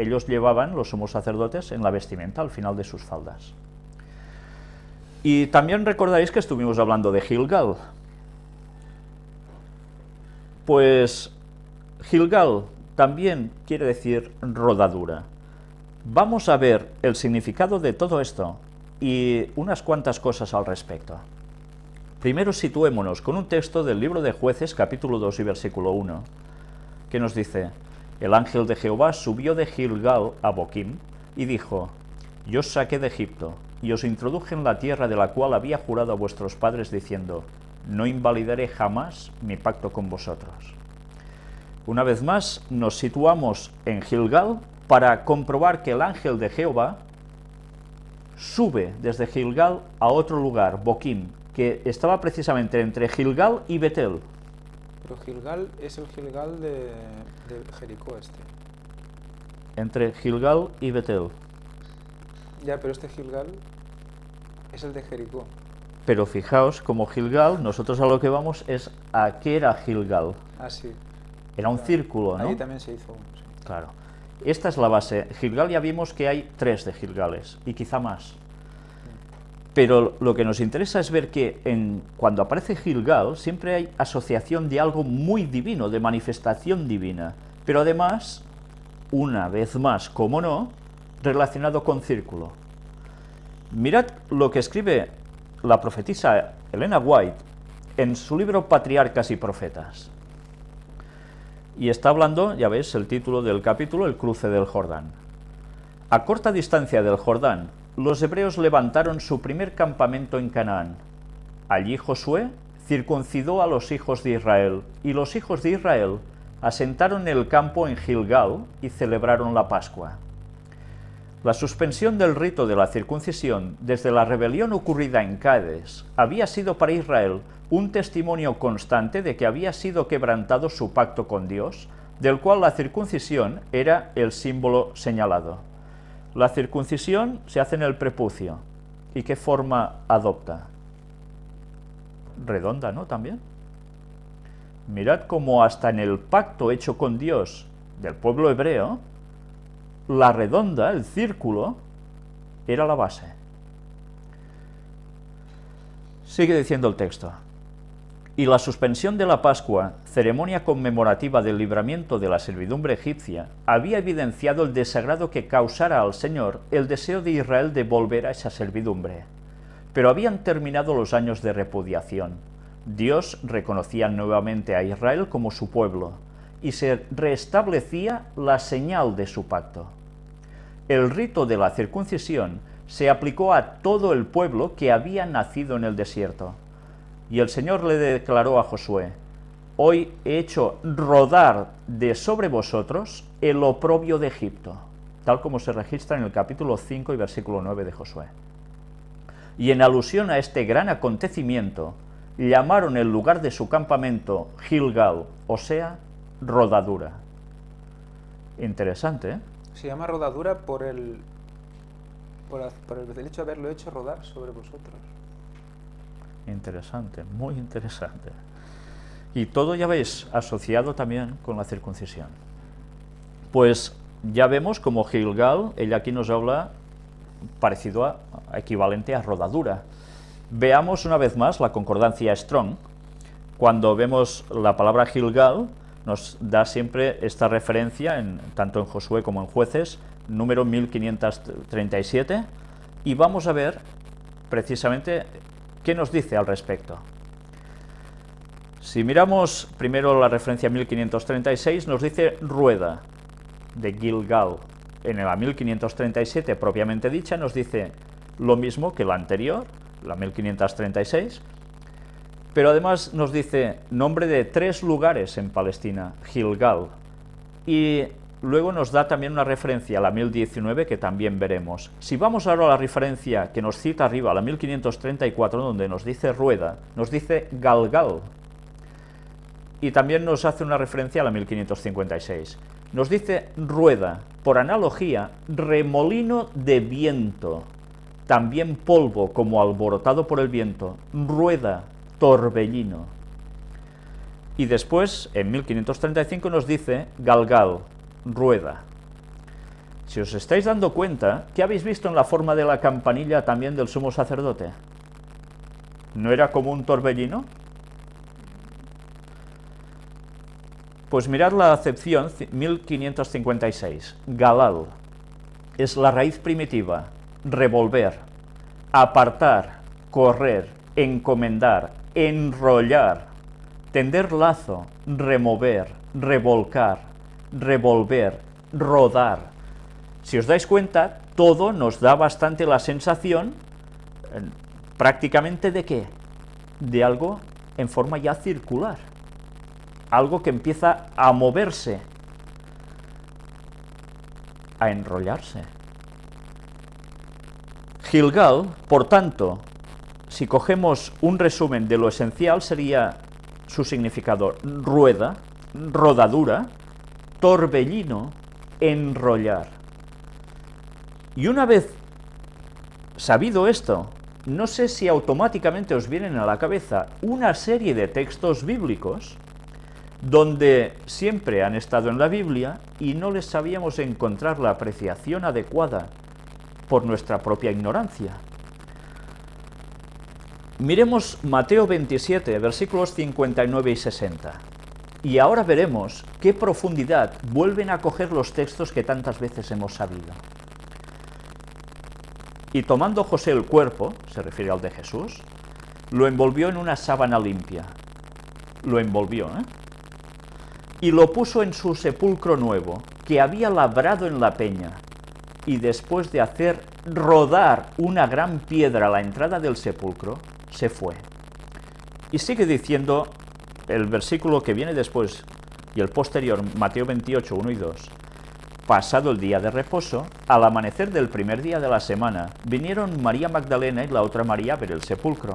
ellos llevaban, los sumos sacerdotes, en la vestimenta al final de sus faldas. Y también recordaréis que estuvimos hablando de Gilgal. Pues Gilgal también quiere decir rodadura. Vamos a ver el significado de todo esto y unas cuantas cosas al respecto. Primero situémonos con un texto del libro de Jueces, capítulo 2 y versículo 1, que nos dice, El ángel de Jehová subió de Gilgal a Boquim y dijo, Yo os saqué de Egipto y os introduje en la tierra de la cual había jurado a vuestros padres diciendo, No invalidaré jamás mi pacto con vosotros. Una vez más nos situamos en Gilgal para comprobar que el ángel de Jehová sube desde Gilgal a otro lugar, Boquim, que estaba precisamente entre Gilgal y Betel. Pero Gilgal es el Gilgal de, de Jericó este. Entre Gilgal y Betel. Ya, pero este Gilgal es el de Jericó. Pero fijaos, como Gilgal, nosotros a lo que vamos es a qué era Gilgal. Ah, sí. Era un círculo, ¿no? Ahí también se hizo uno, sí. Claro. Esta es la base. Gilgal ya vimos que hay tres de Gilgales, y quizá más. Pero lo que nos interesa es ver que en, cuando aparece Gilgal siempre hay asociación de algo muy divino, de manifestación divina, pero además, una vez más, como no, relacionado con círculo. Mirad lo que escribe la profetisa Elena White en su libro Patriarcas y Profetas. Y está hablando, ya ves, el título del capítulo, el cruce del Jordán. A corta distancia del Jordán, los hebreos levantaron su primer campamento en Canaán. Allí Josué circuncidó a los hijos de Israel, y los hijos de Israel asentaron el campo en Gilgal y celebraron la Pascua. La suspensión del rito de la circuncisión desde la rebelión ocurrida en Cádiz había sido para Israel un testimonio constante de que había sido quebrantado su pacto con Dios, del cual la circuncisión era el símbolo señalado. La circuncisión se hace en el prepucio. ¿Y qué forma adopta? Redonda, ¿no? También. Mirad cómo hasta en el pacto hecho con Dios del pueblo hebreo, la redonda, el círculo, era la base. Sigue diciendo el texto. Y la suspensión de la Pascua, ceremonia conmemorativa del libramiento de la servidumbre egipcia, había evidenciado el desagrado que causara al Señor el deseo de Israel de volver a esa servidumbre. Pero habían terminado los años de repudiación. Dios reconocía nuevamente a Israel como su pueblo, y se restablecía la señal de su pacto. El rito de la circuncisión se aplicó a todo el pueblo que había nacido en el desierto. Y el Señor le declaró a Josué, Hoy he hecho rodar de sobre vosotros el oprobio de Egipto, tal como se registra en el capítulo 5 y versículo 9 de Josué. Y en alusión a este gran acontecimiento, llamaron el lugar de su campamento Gilgal, o sea, rodadura. Interesante, ¿eh? Se llama rodadura por el, por, el hecho de haberlo hecho rodar sobre vosotros. Interesante, muy interesante. Y todo, ya veis, asociado también con la circuncisión. Pues ya vemos como Gilgal, ella aquí nos habla parecido a, equivalente a rodadura. Veamos una vez más la concordancia Strong. Cuando vemos la palabra Gilgal, nos da siempre esta referencia, en, tanto en Josué como en Jueces, número 1537, y vamos a ver precisamente qué nos dice al respecto. Si miramos primero la referencia 1536, nos dice rueda de Gilgal. En la 1537 propiamente dicha nos dice lo mismo que la anterior, la 1536, pero además nos dice nombre de tres lugares en Palestina, Gilgal, y luego nos da también una referencia a la 1019 que también veremos. Si vamos ahora a la referencia que nos cita arriba, la 1534, donde nos dice rueda, nos dice Galgal, y también nos hace una referencia a la 1556. Nos dice rueda, por analogía, remolino de viento, también polvo como alborotado por el viento, rueda, torbellino. Y después, en 1535, nos dice galgal, rueda. Si os estáis dando cuenta, ¿qué habéis visto en la forma de la campanilla también del sumo sacerdote? ¿No era como un torbellino? Pues mirad la acepción 1556. Galal. Es la raíz primitiva, revolver, apartar, correr, encomendar, enrollar, tender lazo, remover, revolcar, revolver, rodar. Si os dais cuenta, todo nos da bastante la sensación eh, prácticamente de qué? De algo en forma ya circular algo que empieza a moverse, a enrollarse. Gilgal, por tanto, si cogemos un resumen de lo esencial, sería su significado rueda, rodadura, torbellino, enrollar. Y una vez sabido esto, no sé si automáticamente os vienen a la cabeza una serie de textos bíblicos donde siempre han estado en la Biblia y no les sabíamos encontrar la apreciación adecuada por nuestra propia ignorancia. Miremos Mateo 27, versículos 59 y 60. Y ahora veremos qué profundidad vuelven a coger los textos que tantas veces hemos sabido. Y tomando José el cuerpo, se refiere al de Jesús, lo envolvió en una sábana limpia. Lo envolvió, ¿eh? y lo puso en su sepulcro nuevo, que había labrado en la peña, y después de hacer rodar una gran piedra a la entrada del sepulcro, se fue. Y sigue diciendo el versículo que viene después y el posterior, Mateo 28, 1 y 2. Pasado el día de reposo, al amanecer del primer día de la semana, vinieron María Magdalena y la otra María a ver el sepulcro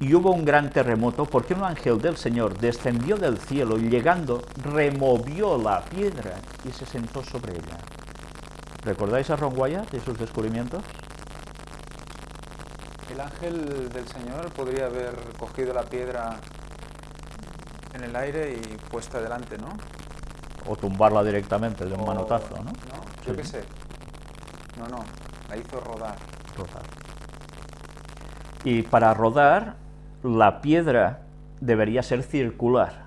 y hubo un gran terremoto porque un ángel del Señor descendió del cielo y llegando removió la piedra y se sentó sobre ella. ¿Recordáis a Ron Wyatt y sus descubrimientos? El ángel del Señor podría haber cogido la piedra en el aire y puesta delante, ¿no? O tumbarla directamente de un manotazo, ¿no? No, yo qué sé. No, no, la hizo rodar. Rodar. Y para rodar la piedra debería ser circular.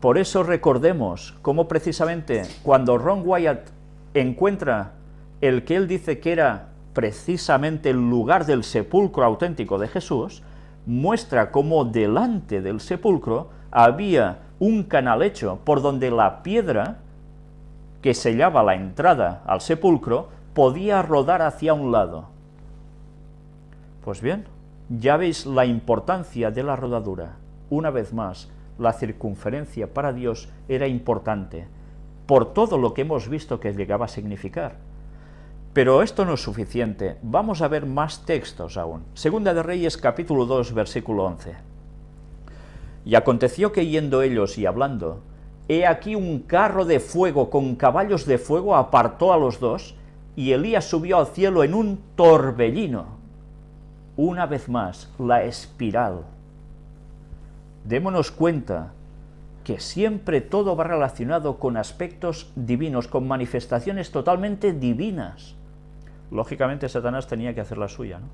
Por eso recordemos cómo precisamente cuando Ron Wyatt encuentra el que él dice que era precisamente el lugar del sepulcro auténtico de Jesús, muestra cómo delante del sepulcro había un canal hecho por donde la piedra que sellaba la entrada al sepulcro podía rodar hacia un lado. Pues bien, ya veis la importancia de la rodadura. Una vez más, la circunferencia para Dios era importante, por todo lo que hemos visto que llegaba a significar. Pero esto no es suficiente, vamos a ver más textos aún. Segunda de Reyes capítulo 2 versículo 11. Y aconteció que yendo ellos y hablando, he aquí un carro de fuego con caballos de fuego apartó a los dos, y Elías subió al cielo en un torbellino una vez más, la espiral. Démonos cuenta que siempre todo va relacionado con aspectos divinos, con manifestaciones totalmente divinas. Lógicamente Satanás tenía que hacer la suya, ¿no?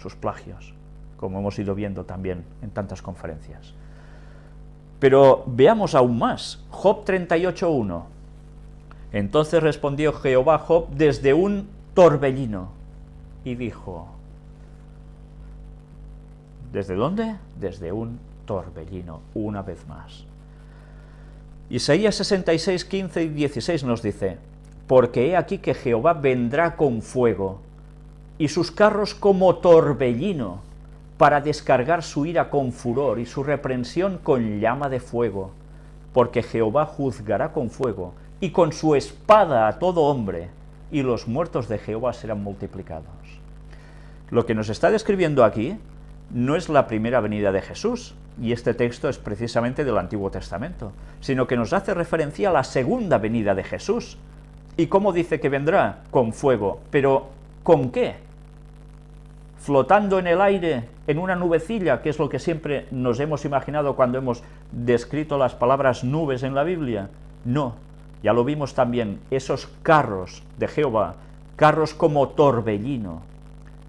sus plagios, como hemos ido viendo también en tantas conferencias. Pero veamos aún más, Job 38.1. Entonces respondió Jehová Job desde un torbellino y dijo, ¿Desde dónde? Desde un torbellino, una vez más. Isaías 66, 15 y 16 nos dice, Porque he aquí que Jehová vendrá con fuego, y sus carros como torbellino, para descargar su ira con furor y su reprensión con llama de fuego, porque Jehová juzgará con fuego, y con su espada a todo hombre, y los muertos de Jehová serán multiplicados. Lo que nos está describiendo aquí no es la primera venida de Jesús, y este texto es precisamente del Antiguo Testamento, sino que nos hace referencia a la segunda venida de Jesús. ¿Y cómo dice que vendrá? Con fuego. ¿Pero con qué? ¿Flotando en el aire, en una nubecilla, que es lo que siempre nos hemos imaginado cuando hemos descrito las palabras nubes en la Biblia? No, Ya lo vimos también, esos carros de Jehová, carros como torbellino,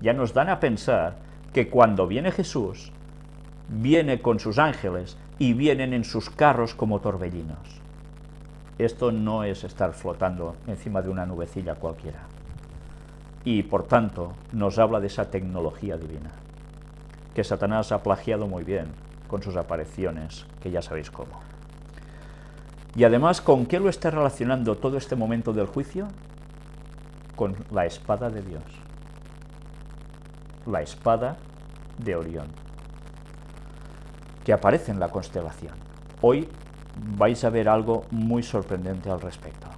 ya nos dan a pensar que cuando viene Jesús, viene con sus ángeles y vienen en sus carros como torbellinos. Esto no es estar flotando encima de una nubecilla cualquiera. Y por tanto nos habla de esa tecnología divina, que Satanás ha plagiado muy bien con sus apariciones, que ya sabéis cómo. Y además, ¿con qué lo está relacionando todo este momento del juicio? Con la espada de Dios. La espada de Orión, que aparece en la constelación. Hoy vais a ver algo muy sorprendente al respecto.